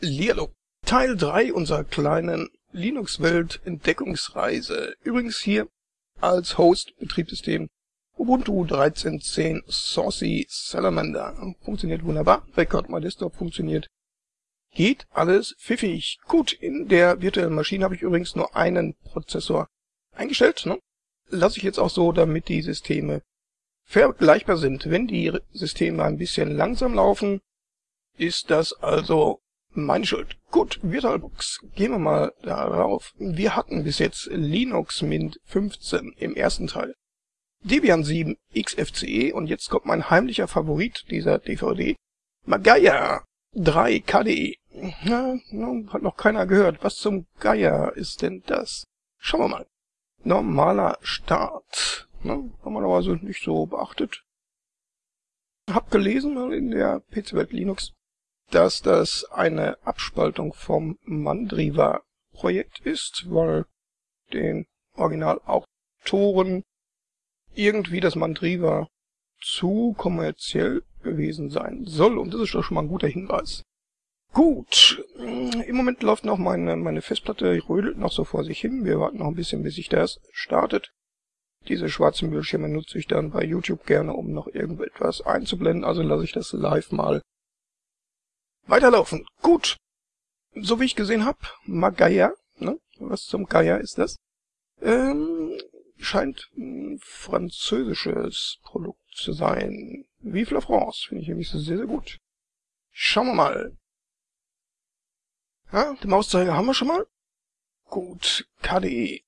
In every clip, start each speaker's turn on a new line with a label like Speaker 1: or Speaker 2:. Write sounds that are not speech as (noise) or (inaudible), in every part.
Speaker 1: Lierlo. Teil 3 unserer kleinen Linux-Welt Entdeckungsreise. Übrigens hier als Host Betriebssystem Ubuntu 13.10 Saucy Salamander. Funktioniert wunderbar. Record My Desktop funktioniert. Geht alles pfiffig. Gut, in der virtuellen Maschine habe ich übrigens nur einen Prozessor eingestellt. Ne? Lasse ich jetzt auch so, damit die Systeme vergleichbar sind. Wenn die Systeme ein bisschen langsam laufen, ist das also meine Schuld. Gut, VirtualBox. Gehen wir mal darauf. Wir hatten bis jetzt Linux Mint 15 im ersten Teil. Debian 7 XFCE und jetzt kommt mein heimlicher Favorit dieser DVD. Magaya 3 KDE. Ja, hat noch keiner gehört. Was zum Geier ist denn das? Schauen wir mal. Normaler Start. Ne, haben wir so nicht so beachtet. Hab gelesen in der PC-Welt Linux, dass das eine Abspaltung vom Mandriva-Projekt ist, weil den Originalautoren irgendwie das Mandriva zu kommerziell gewesen sein soll. Und das ist doch schon mal ein guter Hinweis. Gut, im Moment läuft noch meine, meine Festplatte, rödelt noch so vor sich hin. Wir warten noch ein bisschen, bis sich das startet. Diese schwarzen Bildschirme nutze ich dann bei YouTube gerne, um noch irgendetwas einzublenden. Also lasse ich das live mal weiterlaufen. Gut, so wie ich gesehen habe, Magaya, ne? was zum Geier ist das? Ähm, scheint ein französisches Produkt zu sein. Vive la France, finde ich nämlich sehr, sehr gut. Schauen wir mal. Ja, den Mauszeiger haben wir schon mal. Gut, KDE.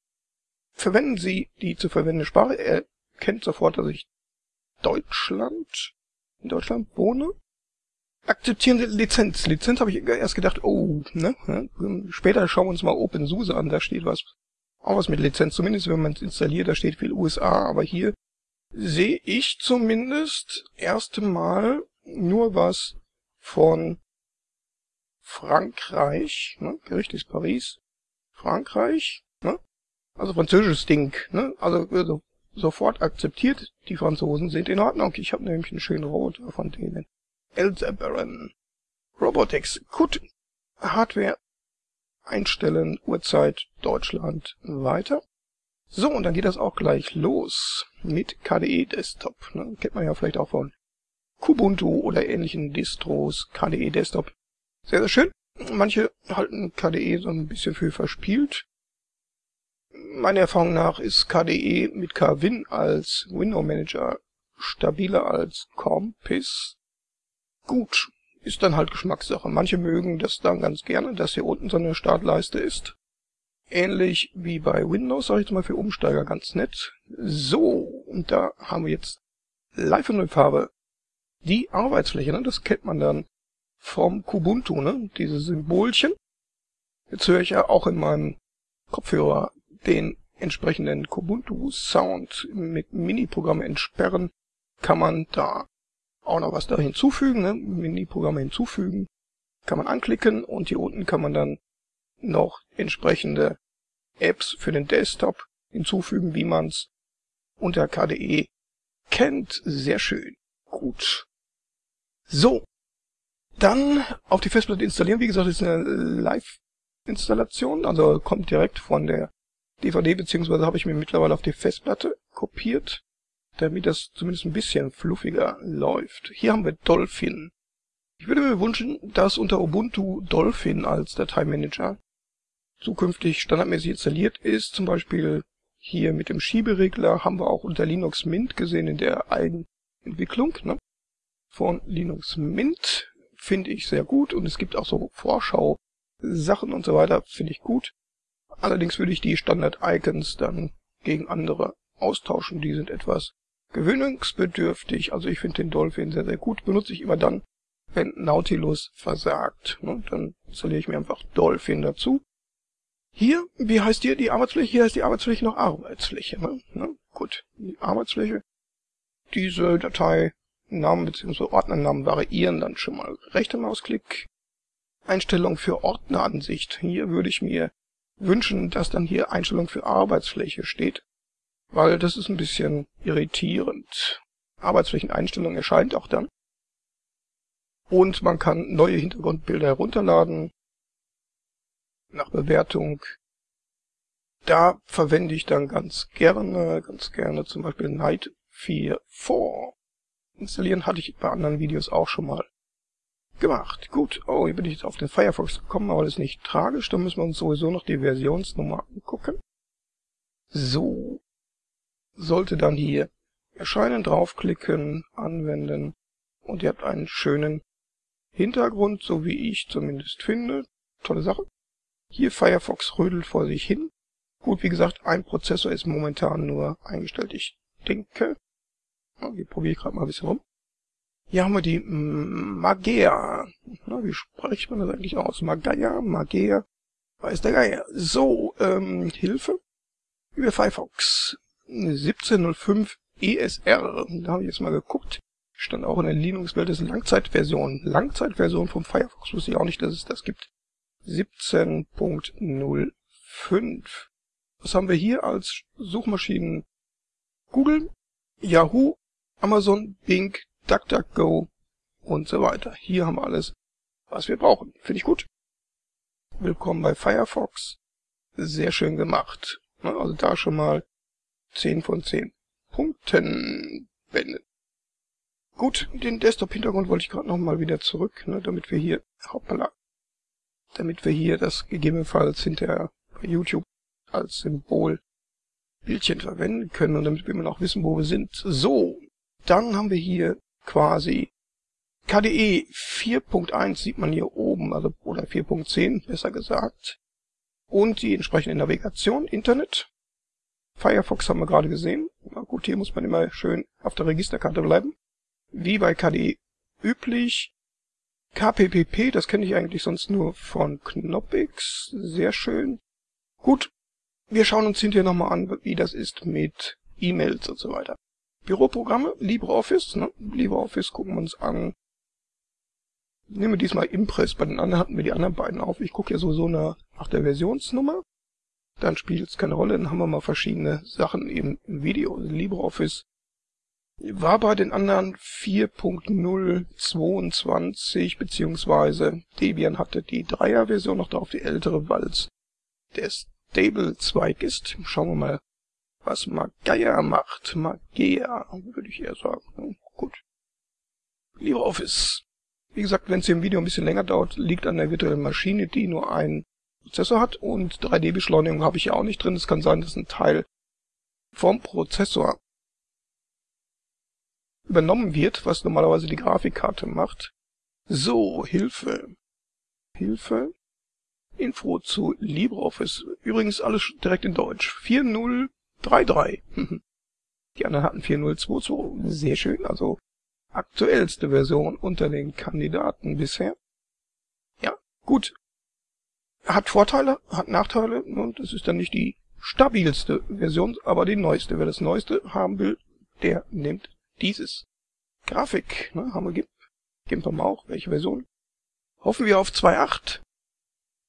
Speaker 1: Verwenden Sie die zu verwendende Sprache. Er kennt sofort, dass ich Deutschland, in Deutschland wohne. Akzeptieren Lizenz. Lizenz habe ich erst gedacht, oh, ne? Später schauen wir uns mal OpenSUSE an, da steht was auch was mit Lizenz, zumindest wenn man es installiert, da steht viel USA, aber hier sehe ich zumindest erste Mal nur was von Frankreich, ne? Gericht ist Paris, Frankreich, ne? Also französisches Ding, ne? Also, also sofort akzeptiert, die Franzosen sind in Ordnung. Ich habe nämlich einen schönen Roboter von denen. Elzebaran. Robotics. Gut. Hardware einstellen, Uhrzeit, Deutschland, weiter. So, und dann geht das auch gleich los mit KDE Desktop. Ne? Kennt man ja vielleicht auch von Kubuntu oder ähnlichen Distros, KDE Desktop. Sehr, sehr schön. Manche halten KDE so ein bisschen für verspielt. Meiner Erfahrung nach ist KDE mit KWin als Window Manager stabiler als Compis. Gut, ist dann halt Geschmackssache. Manche mögen das dann ganz gerne, dass hier unten so eine Startleiste ist. Ähnlich wie bei Windows, sage ich jetzt mal für Umsteiger ganz nett. So, und da haben wir jetzt live in der Farbe die Arbeitsfläche. Ne? Das kennt man dann vom Kubuntu, ne? diese Symbolchen. Jetzt höre ich ja auch in meinem Kopfhörer den entsprechenden Kubuntu-Sound mit Mini-Programm entsperren. Kann man da auch noch was da hinzufügen, ne? Mini-Programme hinzufügen. Kann man anklicken und hier unten kann man dann noch entsprechende Apps für den Desktop hinzufügen, wie man's unter KDE kennt. Sehr schön. Gut. So. Dann auf die Festplatte installieren. Wie gesagt, ist eine Live-Installation, also kommt direkt von der DVD, beziehungsweise habe ich mir mittlerweile auf die Festplatte kopiert damit das zumindest ein bisschen fluffiger läuft. Hier haben wir Dolphin. Ich würde mir wünschen, dass unter Ubuntu Dolphin als Dateimanager zukünftig standardmäßig installiert ist. Zum Beispiel hier mit dem Schieberegler haben wir auch unter Linux Mint gesehen in der Eigenentwicklung ne? von Linux Mint. Finde ich sehr gut und es gibt auch so Vorschau-Sachen und so weiter, finde ich gut. Allerdings würde ich die Standard-Icons dann gegen andere austauschen. Die sind etwas gewöhnungsbedürftig. Also ich finde den Dolphin sehr, sehr gut. Benutze ich immer dann, wenn Nautilus versagt. Ne? Dann installiere ich mir einfach Dolphin dazu. Hier, wie heißt hier die Arbeitsfläche? Hier heißt die Arbeitsfläche noch Arbeitsfläche. Ne? Ne? Gut, die Arbeitsfläche. Diese Dateinamen bzw. Ordnernamen variieren dann schon mal. Rechter Mausklick. Einstellung für Ordneransicht. Hier würde ich mir wünschen, dass dann hier Einstellung für Arbeitsfläche steht weil das ist ein bisschen irritierend. Arbeitsflächeneinstellung erscheint auch dann. Und man kann neue Hintergrundbilder herunterladen. nach Bewertung. Da verwende ich dann ganz gerne, ganz gerne zum Beispiel Night 4 4. Installieren hatte ich bei anderen Videos auch schon mal gemacht. Gut, oh, hier bin ich jetzt auf den Firefox gekommen, aber das ist nicht tragisch, da müssen wir uns sowieso noch die Versionsnummer angucken. So, sollte dann hier erscheinen, draufklicken, anwenden und ihr habt einen schönen Hintergrund, so wie ich zumindest finde. Tolle Sache. Hier Firefox rödelt vor sich hin. Gut, wie gesagt, ein Prozessor ist momentan nur eingestellt. Ich denke, hier probiere ich gerade mal ein bisschen rum. Hier haben wir die Magea. Na, wie spricht man das eigentlich aus? Magea, Magea, weiß der Geier. So, ähm, Hilfe. Über Firefox 1705 ESR. Da habe ich jetzt mal geguckt. Stand auch in der Linux-Welt, ist Langzeitversion. Langzeitversion vom Firefox wusste ich auch nicht, dass es das gibt. 17.05. Was haben wir hier als Suchmaschinen? Google, Yahoo, Amazon, Bing, DuckDuckGo und so weiter. Hier haben wir alles, was wir brauchen. Finde ich gut. Willkommen bei Firefox. Sehr schön gemacht. Also da schon mal 10 von 10 Punkten wenden. Gut, den Desktop-Hintergrund wollte ich gerade noch mal wieder zurück, ne, damit wir hier, hoppala, damit wir hier das gegebenenfalls hinterher bei YouTube als Symbol Bildchen verwenden können und damit wir immer noch wissen, wo wir sind. So, dann haben wir hier quasi KDE 4.1 sieht man hier oben, also oder 4.10 besser gesagt. Und die entsprechende Navigation, Internet. Firefox haben wir gerade gesehen. Na gut, hier muss man immer schön auf der Registerkarte bleiben. Wie bei KDE üblich. KPPP, das kenne ich eigentlich sonst nur von Knoppix. Sehr schön. Gut, wir schauen uns hinterher nochmal an, wie das ist mit E-Mails und so weiter. Büroprogramme, LibreOffice, ne? LibreOffice gucken wir uns an. Nehmen wir diesmal Impress, bei den anderen hatten wir die anderen beiden auf. Ich gucke ja sowieso nach, nach der Versionsnummer. Dann spielt es keine Rolle, dann haben wir mal verschiedene Sachen im Video. LibreOffice war bei den anderen 4.022 beziehungsweise Debian hatte die Dreier-Version noch drauf, die ältere, weil es der Stable-Zweig ist. Schauen wir mal, was Magaya macht. Magea, würde ich eher sagen. Gut. LibreOffice. Wie gesagt, wenn es im Video ein bisschen länger dauert, liegt an der virtuellen Maschine, die nur einen Prozessor hat und 3D-Beschleunigung habe ich ja auch nicht drin. Es kann sein, dass ein Teil vom Prozessor übernommen wird, was normalerweise die Grafikkarte macht. So, Hilfe. Hilfe. Info zu LibreOffice. Übrigens alles direkt in Deutsch. 4033. (laughs) Die anderen hatten 4022. Sehr schön. Also aktuellste Version unter den Kandidaten bisher. Ja, gut. Hat Vorteile, hat Nachteile und es ist dann nicht die stabilste Version, aber die neueste. Wer das neueste haben will, der nimmt dieses. Grafik, ne, haben wir GIMP. GIMP haben wir auch. Welche Version? Hoffen wir auf 2.8.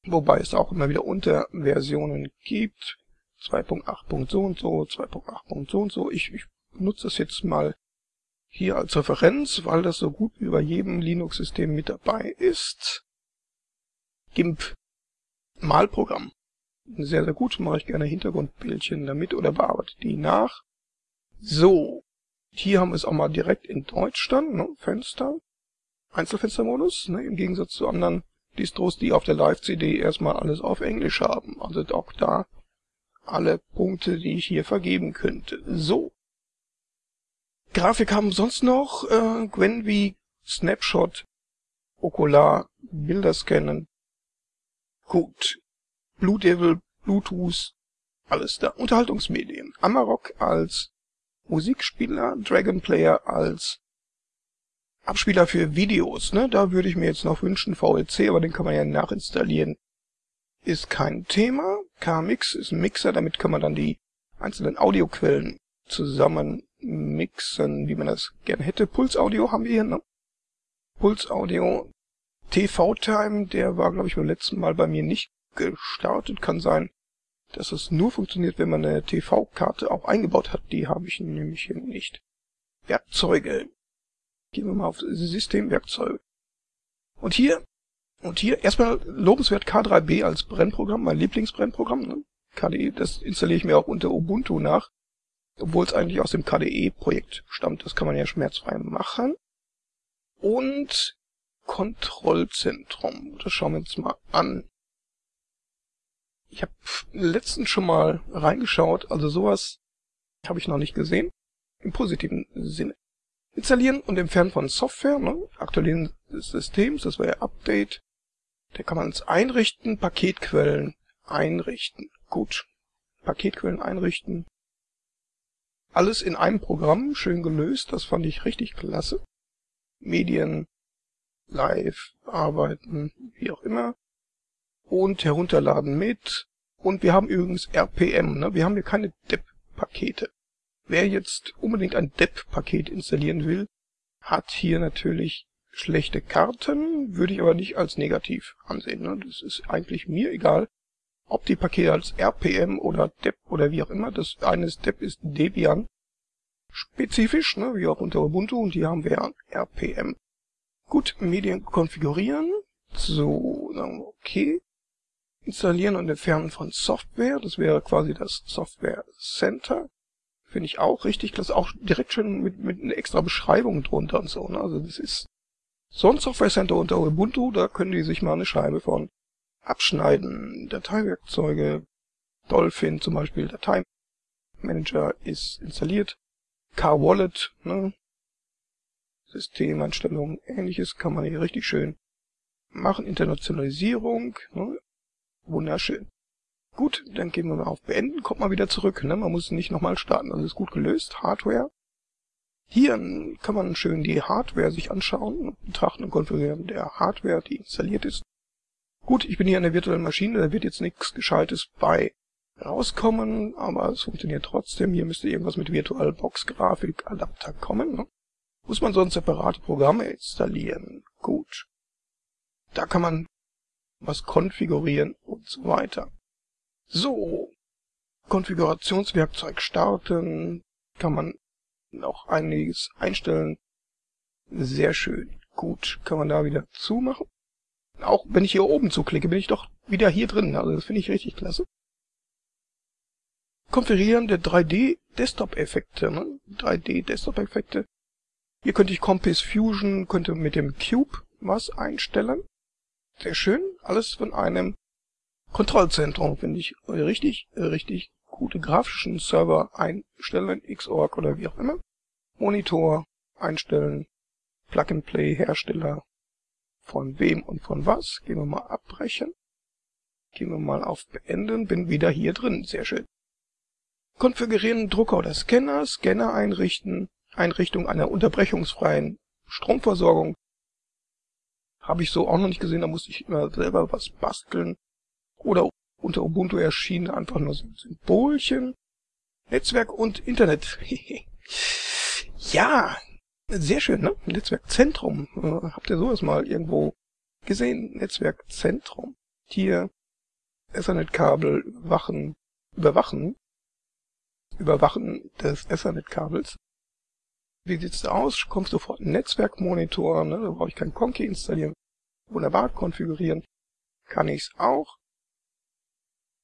Speaker 1: Wobei es auch immer wieder Unterversionen gibt. 2.8. so und so, 2.8. so und so. Ich, ich nutze das jetzt mal hier als Referenz, weil das so gut wie bei jedem Linux-System mit dabei ist. GIMP Malprogramm. Sehr, sehr gut, mache ich gerne Hintergrundbildchen damit oder bearbeite die nach. So, hier haben wir es auch mal direkt in Deutsch dann, ne? Fenster, Einzelfenstermodus, ne? im Gegensatz zu anderen Distros, die auf der Live-CD erstmal alles auf Englisch haben. Also auch da alle Punkte, die ich hier vergeben könnte. So. Grafik haben sonst noch äh, Gwenvi, Snapshot, Okular, Bilder scannen. Gut. Blue Devil, Bluetooth, alles da. Unterhaltungsmedien. Amarok als Musikspieler, Dragon Player als Abspieler für Videos, ne? Da würde ich mir jetzt noch wünschen VLC, aber den kann man ja nachinstallieren. Ist kein Thema. KMix ist ein Mixer, damit kann man dann die einzelnen Audioquellen zusammen mixen, wie man das gerne hätte. Puls Audio haben wir hier, ne? Puls Audio TV Time, der war glaube ich beim letzten Mal bei mir nicht gestartet, kann sein, dass es nur funktioniert, wenn man eine TV-Karte auch eingebaut hat. Die habe ich nämlich hier nicht. Werkzeuge. Gehen wir mal auf Systemwerkzeuge. Und hier Und hier erstmal lobenswert K3B als Brennprogramm, mein Lieblingsbrennprogramm. Ne? KDE, das installiere ich mir auch unter Ubuntu nach, obwohl es eigentlich aus dem KDE-Projekt stammt. Das kann man ja schmerzfrei machen. Und Kontrollzentrum, das schauen wir uns mal an. Ich habe letztens schon mal reingeschaut, also sowas habe ich noch nicht gesehen. Im positiven Sinne. Installieren und entfernen von Software, ne? aktualisieren des Systems, das wäre Update. Da kann man es einrichten, Paketquellen einrichten. Gut. Paketquellen einrichten. Alles in einem Programm, schön gelöst, das fand ich richtig klasse. Medien, live, arbeiten, wie auch immer. Und herunterladen mit. Und wir haben übrigens RPM, ne? wir haben hier keine DEP-Pakete. Wer jetzt unbedingt ein DEP-Paket installieren will, hat hier natürlich schlechte Karten, würde ich aber nicht als negativ ansehen. Ne? Das ist eigentlich mir egal, ob die Pakete als RPM oder DEP oder wie auch immer. Das eine ist DEP ist Debian spezifisch, ne? wie auch unter Ubuntu und hier haben wir RPM. Gut, Medien konfigurieren. So, sagen wir okay. Installieren und entfernen von Software. Das wäre quasi das Software Center. Finde ich auch richtig klasse. Auch direkt schon mit, mit einer extra Beschreibung drunter und so. Ne? Also das ist so ein Software Center unter Ubuntu. Da können die sich mal eine Scheibe von abschneiden. Dateiwerkzeuge. Dolphin zum Beispiel. Dateimanager ist installiert. Car-Wallet, ne? Systemeinstellungen, ähnliches kann man hier richtig schön machen. Internationalisierung, ne? wunderschön. Gut, dann gehen wir mal auf Beenden, kommt mal wieder zurück. Ne? Man muss nicht nochmal starten, also ist gut gelöst. Hardware. Hier kann man schön die Hardware sich anschauen, betrachten und konfigurieren der Hardware, die installiert ist. Gut, ich bin hier in der virtuellen Maschine, da wird jetzt nichts Gescheites bei rauskommen, aber es funktioniert trotzdem. Hier müsste irgendwas mit VirtualBox Grafikadapter kommen. Ne? Muss man sonst separate Programme installieren. Gut. Da kann man was konfigurieren und so weiter. So. Konfigurationswerkzeug starten. Kann man noch einiges einstellen. Sehr schön. Gut. Kann man da wieder zumachen. Auch wenn ich hier oben zuklicke, bin ich doch wieder hier drin. Also das finde ich richtig klasse. Konfigurieren der 3D-Desktop-Effekte. Ne? 3D-Desktop-Effekte. Hier könnte ich Compass Fusion, könnte mit dem Cube was einstellen. Sehr schön. Alles von einem Kontrollzentrum, finde ich richtig, richtig gute grafischen Server einstellen, Xorg oder wie auch immer. Monitor einstellen, Plug-and-Play Hersteller von wem und von was. Gehen wir mal abbrechen. Gehen wir mal auf Beenden, bin wieder hier drin. Sehr schön. Konfigurieren Drucker oder Scanner, Scanner einrichten, Einrichtung einer unterbrechungsfreien Stromversorgung. Habe ich so auch noch nicht gesehen, da musste ich immer selber was basteln. Oder unter Ubuntu erschienen einfach nur Symbolchen. Netzwerk und Internet. (laughs) ja, sehr schön, ne? Netzwerkzentrum. Äh, habt ihr sowas mal irgendwo gesehen? Netzwerkzentrum. Hier Ethernet-Kabel überwachen, überwachen Überwachen des Ethernet-Kabels. Wie sieht's da aus? Kommt sofort ein Netzwerkmonitor, ne? da brauche ich kein Conky installieren. Wunderbar konfigurieren. Kann ich's auch.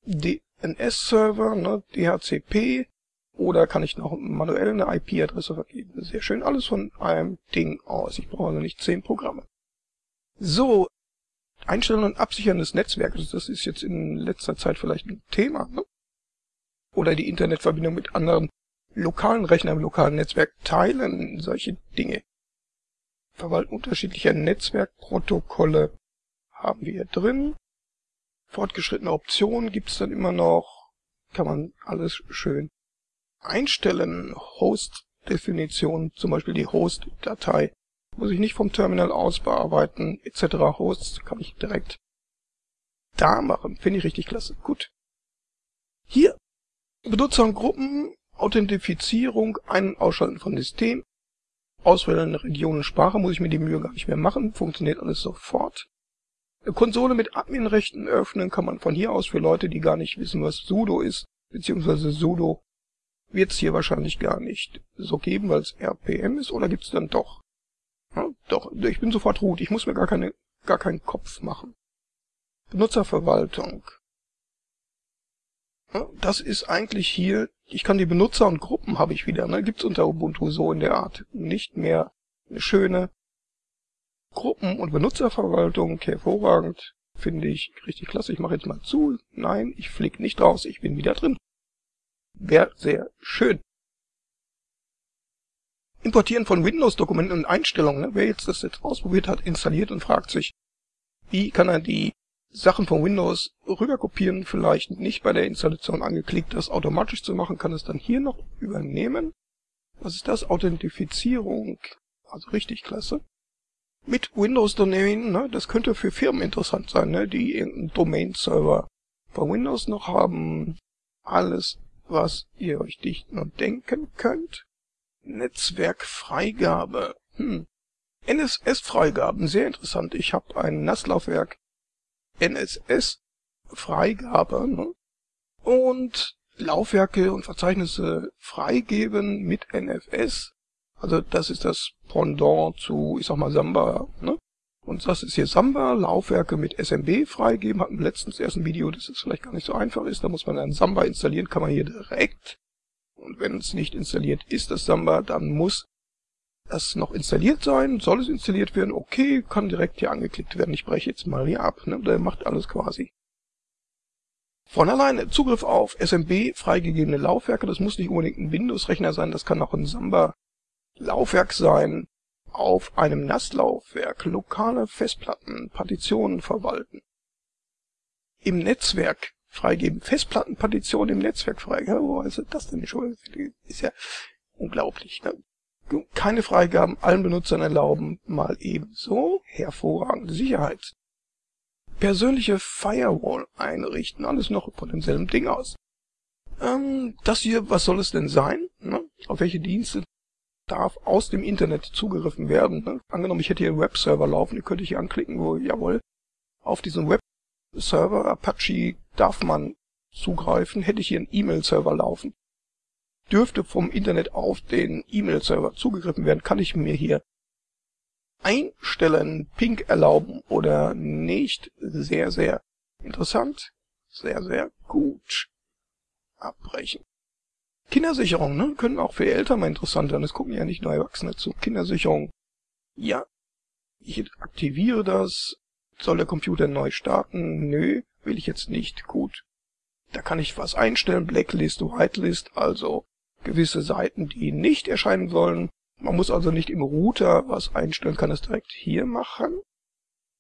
Speaker 1: DNS-Server, ne? DHCP. Oder kann ich noch manuell eine IP-Adresse vergeben. Sehr schön, alles von einem Ding aus. Ich brauche also nicht zehn Programme. So, Einstellen und Absichern des Netzwerkes, das ist jetzt in letzter Zeit vielleicht ein Thema. Ne? oder die Internetverbindung mit anderen lokalen Rechnern im lokalen Netzwerk teilen, solche Dinge. Verwalten unterschiedlicher Netzwerkprotokolle haben wir hier drin. Fortgeschrittene Optionen gibt's dann immer noch. Kann man alles schön einstellen. Host-Definition, zum Beispiel die Host-Datei, muss ich nicht vom Terminal aus bearbeiten, etc. Hosts kann ich direkt da machen. Finde ich richtig klasse. Gut. Hier Benutzergruppen, Authentifizierung, Ein- und Ausschalten von System, Auswählen Region und Sprache muss ich mir die Mühe gar nicht mehr machen, funktioniert alles sofort. Eine Konsole mit Adminrechten öffnen kann man von hier aus für Leute, die gar nicht wissen, was sudo ist, beziehungsweise sudo wird es hier wahrscheinlich gar nicht so geben, weil es RPM ist, oder gibt es dann doch? Ja, doch, ich bin sofort root, ich muss mir gar keine gar keinen Kopf machen. Benutzerverwaltung. Das ist eigentlich hier, ich kann die Benutzer und Gruppen habe ich wieder, ne? gibt's unter Ubuntu so in der Art nicht mehr. Eine schöne Gruppen- und Benutzerverwaltung, hervorragend, finde ich richtig klasse. Ich mache jetzt mal zu. Nein, ich flieg nicht raus, ich bin wieder drin. Wäre sehr schön. Importieren von Windows-Dokumenten und Einstellungen. Ne? Wer jetzt das jetzt ausprobiert hat, installiert und fragt sich, wie kann er die Sachen von Windows rüberkopieren, vielleicht nicht bei der Installation angeklickt, das automatisch zu machen, kann es dann hier noch übernehmen. Was ist das? Authentifizierung. Also richtig klasse. Mit Windows Domain, ne, das könnte für Firmen interessant sein, ne, die irgendeinen Domain-Server von Windows noch haben. Alles, was ihr euch dicht nur denken könnt. Netzwerkfreigabe. Hm. NSS-Freigaben, sehr interessant. Ich habe ein NAS-Laufwerk NSS-Freigabe ne? und Laufwerke und Verzeichnisse freigeben mit NFS. Also das ist das Pendant zu, ich sag mal, Samba. Ne? Und das ist hier Samba, Laufwerke mit SMB freigeben. Hatten wir letztens erst ein Video, dass es vielleicht gar nicht so einfach ist. Da muss man dann Samba installieren, kann man hier direkt. Und wenn es nicht installiert ist, das Samba, dann muss das noch installiert sein. Soll es installiert werden? Okay, kann direkt hier angeklickt werden. Ich breche jetzt mal hier ab. Ne? Der macht alles quasi. Von alleine Zugriff auf SMB freigegebene Laufwerke. Das muss nicht unbedingt ein Windows-Rechner sein. Das kann auch ein Samba-Laufwerk sein. Auf einem NAS-Laufwerk lokale Festplatten, Partitionen verwalten. Im Netzwerk freigeben. Festplattenpartition im Netzwerk freigeben. Wo ist das denn schon? Ist ja unglaublich. Ne? Keine Freigaben allen Benutzern erlauben, mal ebenso hervorragende Sicherheit. Persönliche Firewall einrichten, alles noch von demselben Ding aus. Ähm, das hier, was soll es denn sein? Ne? Auf welche Dienste darf aus dem Internet zugegriffen werden? Ne? Angenommen, ich hätte hier einen Webserver laufen, die könnte ich hier anklicken, wo, jawohl, auf diesen Webserver Apache darf man zugreifen, hätte ich hier einen E-Mail-Server laufen, dürfte vom Internet auf den E-Mail-Server zugegriffen werden, kann ich mir hier einstellen, Ping erlauben oder nicht. Sehr, sehr interessant. Sehr, sehr gut. Abbrechen. Kindersicherung, ne? Können auch für Eltern mal interessant sein. Es gucken ja nicht nur Erwachsene zu. Kindersicherung. Ja. Ich aktiviere das. Soll der Computer neu starten? Nö, will ich jetzt nicht. Gut. Da kann ich was einstellen. Blacklist, Whitelist, also gewisse Seiten, die nicht erscheinen sollen. Man muss also nicht im Router was einstellen, kann es direkt hier machen.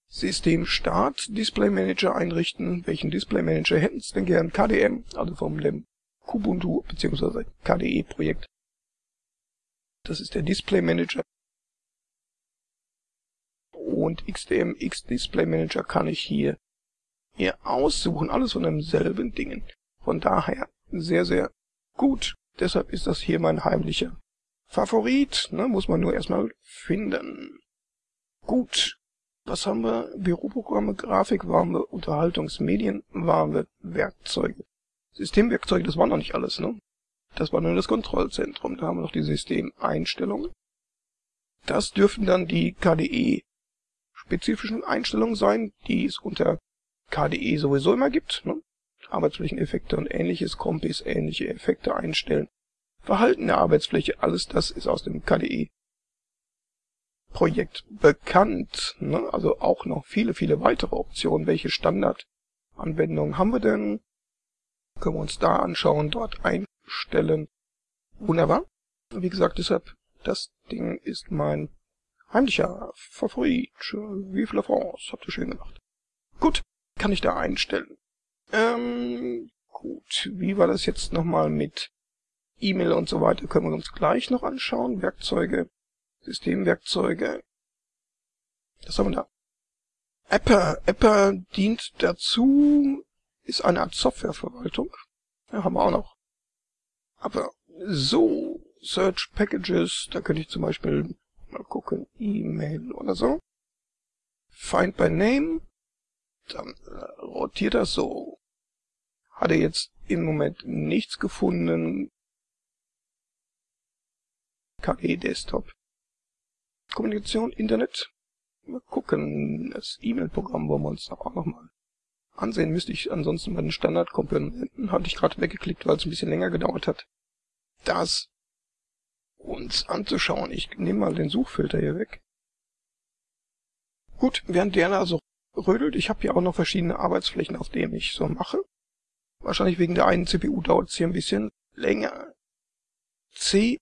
Speaker 1: System Start Display Manager einrichten. Welchen Display Manager hätten Sie denn gern? KDM, also vom dem Kubuntu bzw. KDE Projekt. Das ist der Display Manager. Und XDM X Display Manager kann ich hier, hier aussuchen. Alles von demselben Dingen. Von daher sehr, sehr gut. Deshalb ist das hier mein heimlicher Favorit. Ne? Muss man nur erstmal finden. Gut. Was haben wir? Büroprogramme, Grafik wir, Unterhaltungsmedien wir, Werkzeuge. Systemwerkzeuge, das war noch nicht alles, ne? Das war nur das Kontrollzentrum. Da haben wir noch die Systemeinstellungen. Das dürften dann die KDE-spezifischen Einstellungen sein, die es unter KDE sowieso immer gibt. Ne? Arbeitsflächeneffekte und ähnliches, Kompis, ähnliche Effekte einstellen. Verhalten der Arbeitsfläche, alles das ist aus dem KDE Projekt bekannt. Ne? Also auch noch viele, viele weitere Optionen. Welche Standardanwendungen haben wir denn? Können wir uns da anschauen, dort einstellen. Wunderbar. Wie gesagt, deshalb, das Ding ist mein heimlicher Favorit. Vive la France. Habt ihr schön gemacht. Gut, kann ich da einstellen. Ähm, gut. Wie war das jetzt nochmal mit E-Mail und so weiter? Können wir uns gleich noch anschauen. Werkzeuge, Systemwerkzeuge. Was haben wir da? Apper. Apper dient dazu, ist eine Art Softwareverwaltung. Ja, haben wir auch noch. Aber so, Search Packages, da könnte ich zum Beispiel mal gucken, E-Mail oder so. Find by Name, dann äh, rotiert das so. Hat er jetzt im Moment nichts gefunden. KG Desktop. Kommunikation, Internet. Mal gucken, das E-Mail-Programm wollen wir uns auch noch mal ansehen. Müsste ich ansonsten bei den Standardkomponenten, hatte ich gerade weggeklickt, weil es ein bisschen länger gedauert hat, das uns anzuschauen. Ich nehme mal den Suchfilter hier weg. Gut, während der also rödelt, ich habe hier auch noch verschiedene Arbeitsflächen, auf denen ich so mache. Wahrscheinlich wegen der einen CPU dauert es hier ein bisschen länger. CHBG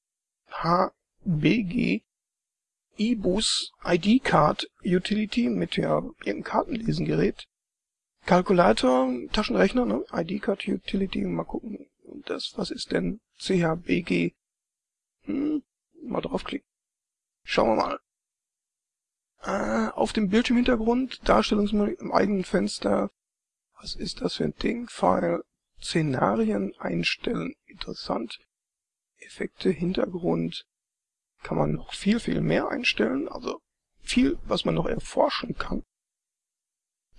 Speaker 1: eBus ID Card Utility mit ja irgendeinem Kartenlesengerät. Kalkulator, Taschenrechner, ne? ID Card Utility, mal gucken. Das, was ist denn CHBG? Hm, mal draufklicken. Schauen wir mal. Äh, auf dem Bildschirmhintergrund, Darstellungsmenü im eigenen Fenster. Was ist das für ein Ding? File, Szenarien einstellen. Interessant. Effekte, Hintergrund. Kann man noch viel, viel mehr einstellen. Also viel, was man noch erforschen kann.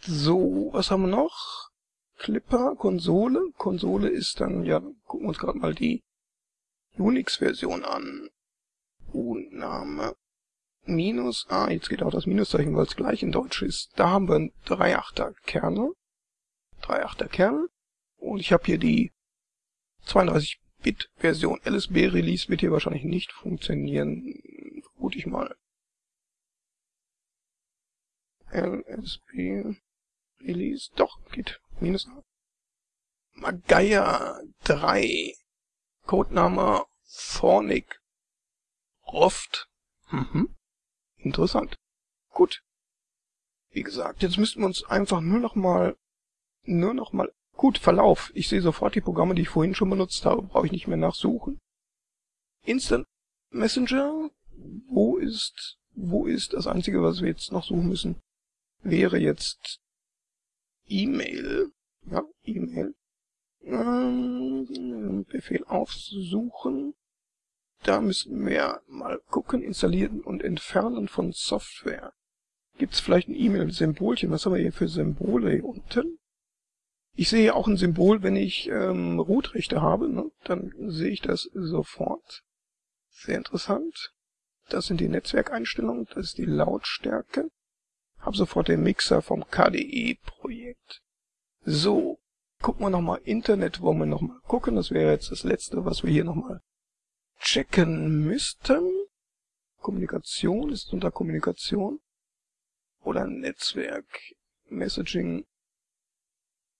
Speaker 1: So, was haben wir noch? Clipper, Konsole. Konsole ist dann, ja, gucken wir uns gerade mal die Unix-Version an. Name Minus, ah, jetzt geht auch das Minuszeichen, weil es gleich in Deutsch ist. Da haben wir 3.8er Kerne. 3.8er Kerne. Und ich habe hier die 32-Bit-Version. LSB-Release wird hier wahrscheinlich nicht funktionieren. Vermute ich mal. LSB Release, doch, geht. Minus A. Magaya 3. Codename Fornic. Roft. Mhm. Interessant. Gut. Wie gesagt, jetzt müssten wir uns einfach nur noch mal, nur noch mal, gut, Verlauf. Ich sehe sofort die Programme, die ich vorhin schon benutzt habe, brauche ich nicht mehr nachsuchen. Instant Messenger, wo ist, wo ist das einzige, was wir jetzt noch suchen müssen, wäre jetzt E-Mail, ja, E-Mail, ähm, Befehl aufsuchen, da müssen wir mal gucken, installieren und entfernen von Software. Gibt es vielleicht ein E-Mail-Symbolchen? Was haben wir hier für Symbole hier unten? Ich sehe auch ein Symbol, wenn ich ähm, Rootrechte habe, ne? dann sehe ich das sofort. Sehr interessant. Das sind die Netzwerkeinstellungen, das ist die Lautstärke. Hab sofort den Mixer vom KDE-Projekt. So, gucken wir nochmal Internet, wollen wir nochmal gucken. Das wäre jetzt das letzte, was wir hier nochmal checken müssten. Kommunikation ist unter Kommunikation. Oder Netzwerk, Messaging,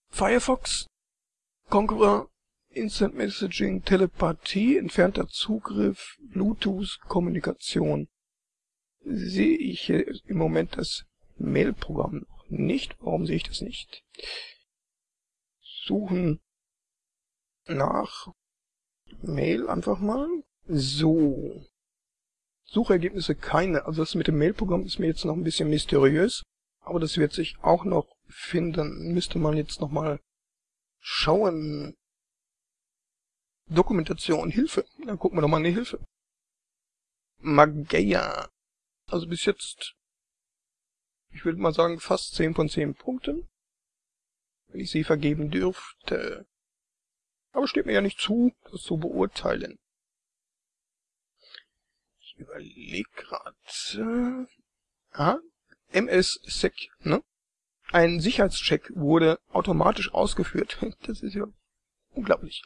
Speaker 1: Firefox, Conqueror, Instant Messaging, Telepathie, entfernter Zugriff, Bluetooth, Kommunikation. Sehe ich im Moment das Mail-Programm noch nicht. Warum sehe ich das nicht? Suchen nach Mail einfach mal. So. Suchergebnisse keine. Also das mit dem Mailprogramm ist mir jetzt noch ein bisschen mysteriös. Aber das wird sich auch noch finden. Müsste man jetzt noch mal schauen. Dokumentation, Hilfe. Dann gucken wir doch mal in die Hilfe. Mageia. Also bis jetzt, ich würde mal sagen, fast 10 von 10 Punkten. Wenn ich sie vergeben dürfte. Aber steht mir ja nicht zu, das zu beurteilen. Überlege gerade. Ah, MS-Sec, ne? Ein Sicherheitscheck wurde automatisch ausgeführt. (laughs) Das ist ja unglaublich.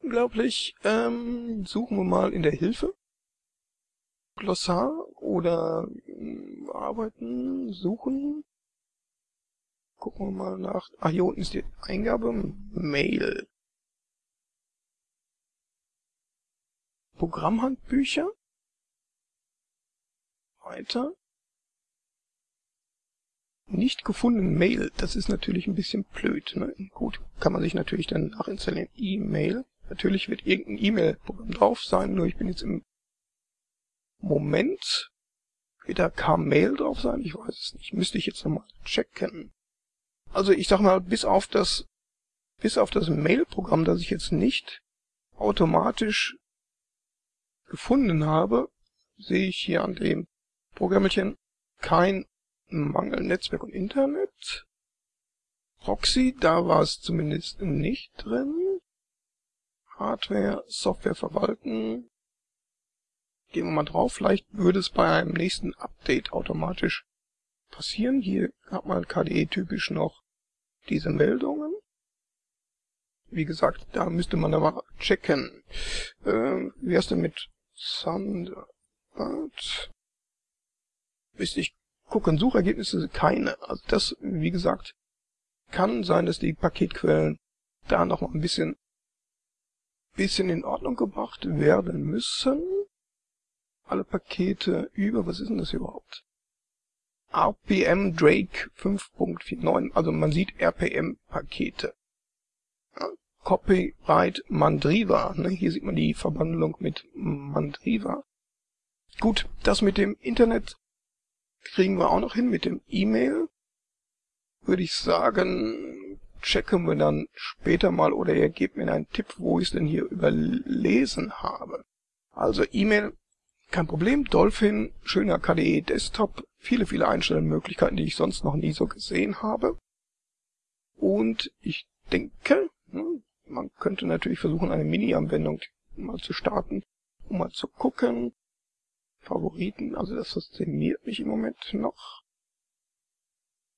Speaker 1: Unglaublich. Ähm, suchen wir mal in der Hilfe. Glossar oder äh, arbeiten, suchen. Gucken wir mal nach. Ah, hier unten ist die Eingabe. Mail. Programmhandbücher. Weiter. Nicht gefunden Mail, das ist natürlich ein bisschen blöd. Ne? Gut, kann man sich natürlich dann nachinstallieren. E-Mail. Natürlich wird irgendein E-Mail-Programm drauf sein, nur ich bin jetzt im Moment. Wird da K-Mail drauf sein? Ich weiß es nicht. Müsste ich jetzt nochmal checken. Also ich sag mal, bis auf das, bis auf das Mail-Programm, das ich jetzt nicht automatisch gefunden habe, sehe ich hier an dem Programmchen kein Mangel Netzwerk und Internet. Proxy, da war es zumindest nicht drin. Hardware, Software verwalten. Gehen wir mal drauf, vielleicht würde es bei einem nächsten Update automatisch passieren. Hier hat man KDE typisch noch diese Meldungen. Wie gesagt, da müsste man aber checken. Äh, wie wär's denn mit Thunderbird? Müsste ich gucken, Suchergebnisse keine. Also das, wie gesagt, kann sein, dass die Paketquellen da noch mal ein bisschen, bisschen in Ordnung gebracht werden müssen. Alle Pakete über, was ist denn das überhaupt? RPM Drake 5.49, also man sieht RPM-Pakete. Copyright Mandriva, ne? hier sieht man die Verbandlung mit Mandriva. Gut, das mit dem Internet kriegen wir auch noch hin, mit dem E-Mail. Würde ich sagen, checken wir dann später mal oder ihr gebt mir einen Tipp, wo ich es denn hier überlesen habe. Also E-Mail, kein Problem, Dolphin, schöner KDE Desktop, viele, viele Einstellmöglichkeiten, die ich sonst noch nie so gesehen habe. Und ich denke, hm, man könnte natürlich versuchen, eine Mini-Anwendung mal zu starten, um mal zu gucken. Favoriten, also das fasziniert mich im Moment noch.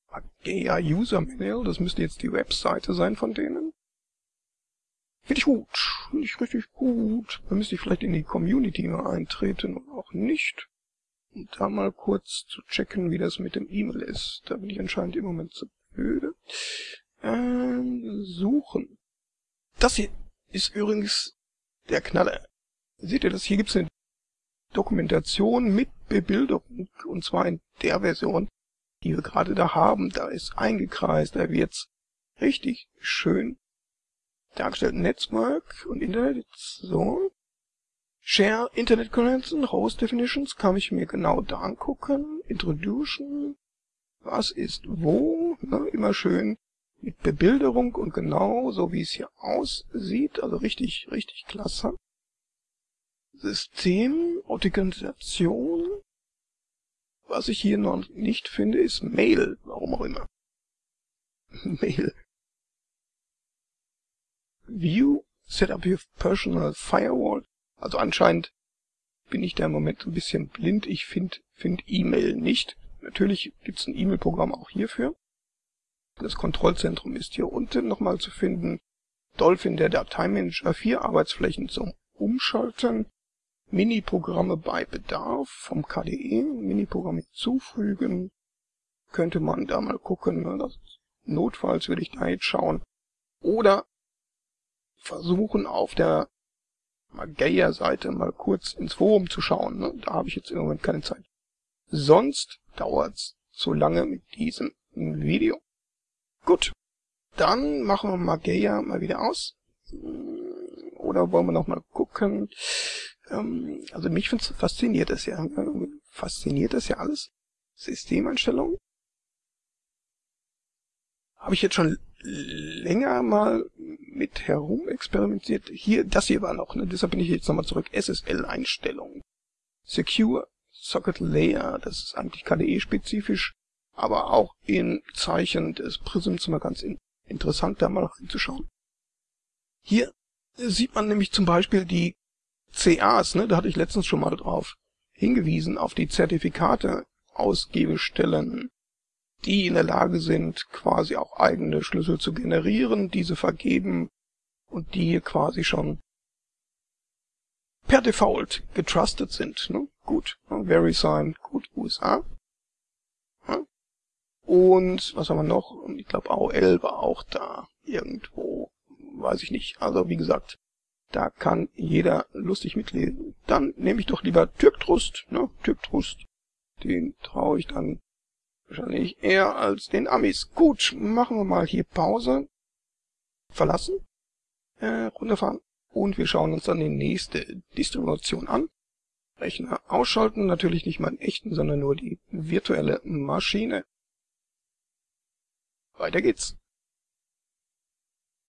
Speaker 1: Agea User Manual, das müsste jetzt die Webseite sein von denen. Finde ich gut, finde ich richtig gut. Da müsste ich vielleicht in die Community mal eintreten oder auch nicht um da mal kurz zu checken, wie das mit dem E-Mail ist. Da bin ich anscheinend im Moment zu blöde. Ähm, suchen. Das hier ist übrigens der Knaller. Seht ihr das? Hier gibt's eine Dokumentation mit Bebilderung. Und zwar in der Version, die wir gerade da haben. Da ist eingekreist, da wird's richtig schön dargestellt. Network und Internet. So. Share Internet Connection, Host Definitions kann ich mir genau da angucken. Introduction, was ist wo, ne, immer schön mit Bebilderung und genau so wie es hier aussieht, also richtig, richtig klasse. System, Authentisation. Was ich hier noch nicht finde, ist Mail, warum auch immer. (laughs) Mail. View, Setup your personal firewall. Also anscheinend bin ich da im Moment ein bisschen blind. Ich finde find E-Mail nicht. Natürlich gibt's ein E-Mail-Programm auch hierfür. Das Kontrollzentrum ist hier unten nochmal zu finden. Dolphin, der Dateimanager, vier Arbeitsflächen zum Umschalten. Mini-Programme bei Bedarf vom KDE. Mini-Programme hinzufügen. Könnte man da mal gucken. Ne? Notfalls würde ich da jetzt schauen. Oder versuchen auf der Mageia-Seite mal kurz ins Forum zu schauen. Ne? Da habe ich jetzt im Moment keine Zeit. Sonst dauert's zu lange mit diesem Video. Gut, dann machen wir Mageia mal wieder aus. Oder wollen wir noch mal gucken? Ähm, also mich fasziniert das ja. Fasziniert das ja alles. Systemeinstellungen. Habe ich jetzt schon länger mal mit herum experimentiert. Hier, das hier war noch, ne? deshalb bin ich jetzt nochmal zurück. SSL-Einstellungen. Secure Socket Layer, das ist eigentlich KDE-spezifisch, aber auch in Zeichen des Prisms mal ganz in, interessant, da mal reinzuschauen. Hier sieht man nämlich zum Beispiel die CAs, ne? da hatte ich letztens schon mal drauf hingewiesen, auf die Zertifikate Ausgebestellen die in der Lage sind, quasi auch eigene Schlüssel zu generieren, diese vergeben und die quasi schon per Default getrusted sind. Ne? Gut, ne? VeriSign, gut, USA. Ne? Und was haben wir noch? Ich glaube AOL war auch da irgendwo, weiß ich nicht. Also wie gesagt, da kann jeder lustig mitlesen. Dann nehme ich doch lieber Türktrust, ne? Türktrust. Den traue ich dann Wahrscheinlich eher als den Amis. Gut, machen wir mal hier Pause. Verlassen. Äh, runterfahren. Und wir schauen uns dann die nächste Distribution an. Rechner ausschalten, natürlich nicht meinen echten, sondern nur die virtuelle Maschine. Weiter geht's.